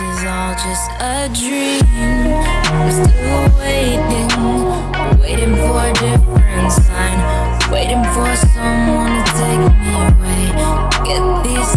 is all just a dream. I'm still waiting, waiting for a different sign, waiting for someone to take me away. Get these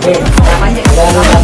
可以来缓解一下